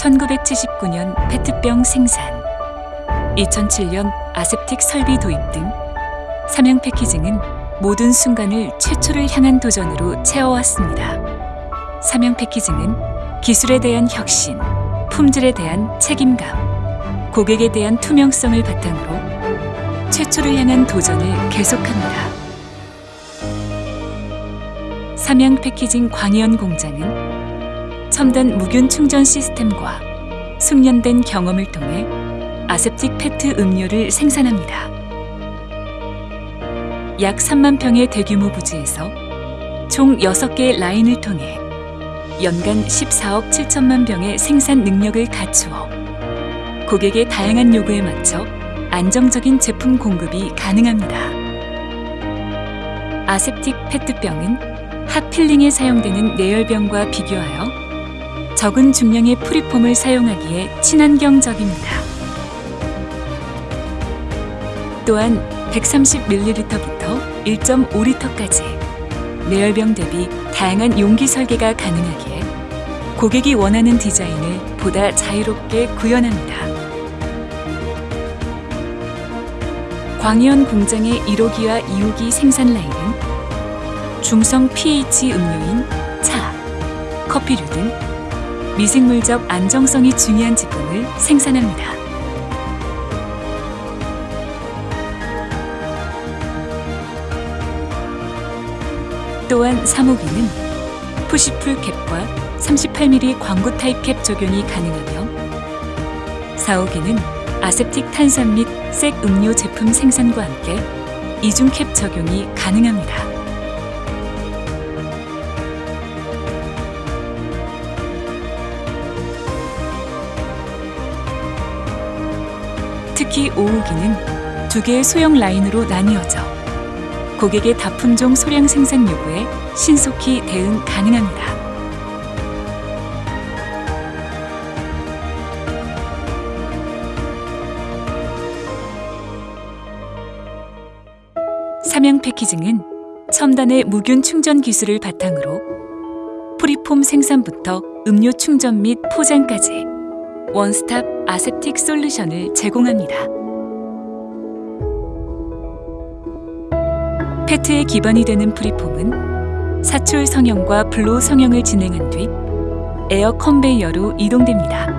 1979년 페트병 생산, 2007년 아세틱 설비 도입 등 삼양 패키징은 모든 순간을 최초를 향한 도전으로 채워왔습니다. 삼양 패키징은 기술에 대한 혁신, 품질에 대한 책임감, 고객에 대한 투명성을 바탕으로 최초를 향한 도전을 계속합니다. 삼양 패키징 광희연 공장은 첨단 무균 충전 시스템과 숙련된 경험을 통해 아세틱 페트 음료를 생산합니다. 약 3만 평의 대규모 부지에서 총 6개의 라인을 통해 연간 14억 7천만 병의 생산 능력을 갖추어 고객의 다양한 요구에 맞춰 안정적인 제품 공급이 가능합니다. 아세틱 페트병은 핫필링에 사용되는 내열병과 비교하여 적은 중량의 프리폼을 사용하기에 친환경적입니다. 또한 130ml부터 1.5L까지 내열병 대비 다양한 용기 설계가 가능하기에 고객이 원하는 디자인을 보다 자유롭게 구현합니다. 광현 공장의 1호기와 2호기 생산 라인은 중성 pH 음료인 차, 커피류 등 미생물적 안정성이 중요한 제품을 생산합니다. 또한 3호기는 푸시풀 캡과 38mm 광고 타입 캡 적용이 가능하며 4호기는 아세틱 탄산 및 색 음료 제품 생산과 함께 이중 캡 적용이 가능합니다. 특히 5호기는 두 개의 소형 라인으로 나뉘어져 고객의 다품종 소량 생산 요구에 신속히 대응 가능합니다. 삼양 패키징은 첨단의 무균 충전 기술을 바탕으로 preform 생산부터 음료 충전 및 포장까지 원스톱 aseptic 솔루션을 제공합니다. 페트의 기반이 되는 preform은 사출 성형과 blow 성형을 진행한 뒤 에어 컨베이어로 이동됩니다.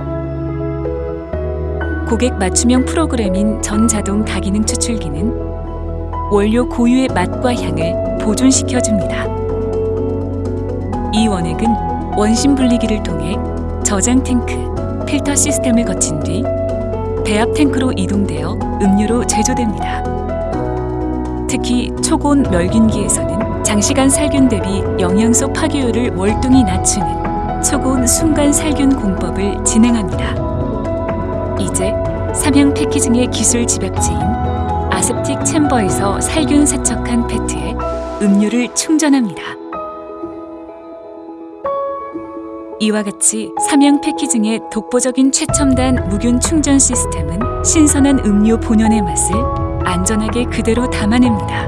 고객 맞춤형 프로그램인 전자동 다기능 추출기는 원료 고유의 맛과 향을 보존시켜줍니다. 이 원액은 원심 분리기를 통해 저장 탱크, 필터 시스템을 거친 뒤 배합 탱크로 이동되어 음료로 제조됩니다. 특히 초고온 멸균기에서는 장시간 살균 대비 영양소 파괴율을 월등히 낮추는 초고온 순간 살균 공법을 진행합니다. 이제 삼양 패키징의 기술 집약지인 아셉틱 챔버에서 살균 세척한 페트에 음료를 충전합니다. 이와 같이 삼양 패키징의 독보적인 최첨단 무균 충전 시스템은 신선한 음료 본연의 맛을 안전하게 그대로 담아냅니다.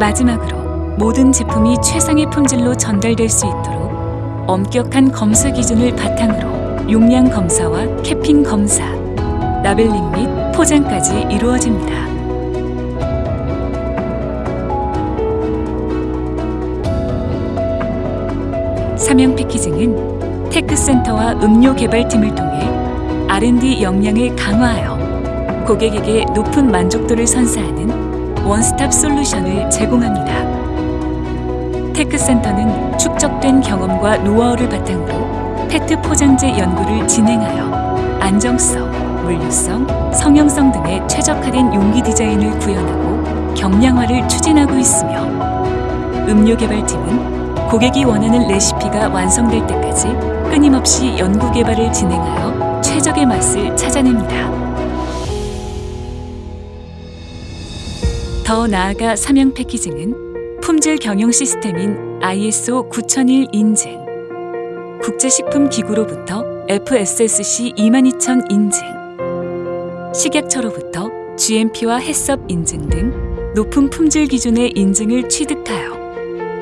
마지막으로 모든 제품이 최상의 품질로 전달될 수 있도록 엄격한 검사 기준을 바탕으로 용량 검사와 캐핑 검사, 라벨링 및 포장까지 이루어집니다. 삼양 패키징은 테크센터와 음료 개발팀을 통해 R&D 역량을 강화하여 고객에게 높은 만족도를 선사하는 원스톱 솔루션을 제공합니다. 테크센터는 축적된 경험과 노하우를 바탕으로 페트 포장재 연구를 진행하여 안정성, 물류성, 성형성 등의 최적화된 용기 디자인을 구현하고 경량화를 추진하고 있으며 음료 개발팀은 고객이 원하는 레시피가 완성될 때까지 끊임없이 연구 개발을 진행하여 최적의 맛을 찾아냅니다. 더 나아가 삼양 패키징은 품질 경영 시스템인 ISO 9001 인증, 국제식품기구로부터 FSSC 22000 인증, 식약처로부터 GMP와 해썹 인증 등 높은 품질 기준의 인증을 취득하여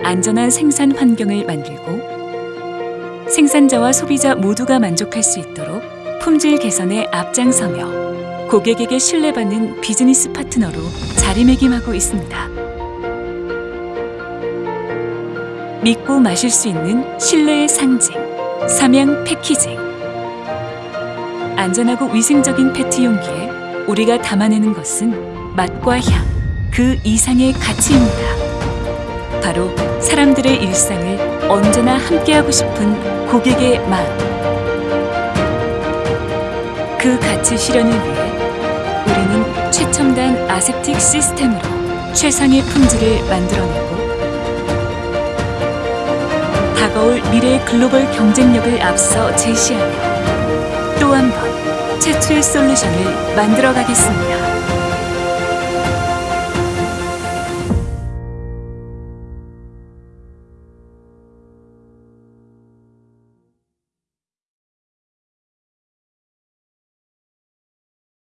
안전한 생산 환경을 만들고 생산자와 소비자 모두가 만족할 수 있도록 품질 개선에 앞장서며 고객에게 신뢰받는 비즈니스 파트너로 자리매김하고 있습니다. 믿고 마실 수 있는 신뢰의 상징, 삼양 패키징. 안전하고 위생적인 페트 용기에 우리가 담아내는 것은 맛과 향, 그 이상의 가치입니다. 바로 사람들의 일상을 언제나 함께하고 싶은 고객의 마음. 그 가치 실현을 위해 우리는 최첨단 아세틱 시스템으로 최상의 품질을 만들어내고 다가올 미래의 글로벌 경쟁력을 앞서 제시하며 또 한 번 최초의 솔루션을 만들어 가겠습니다.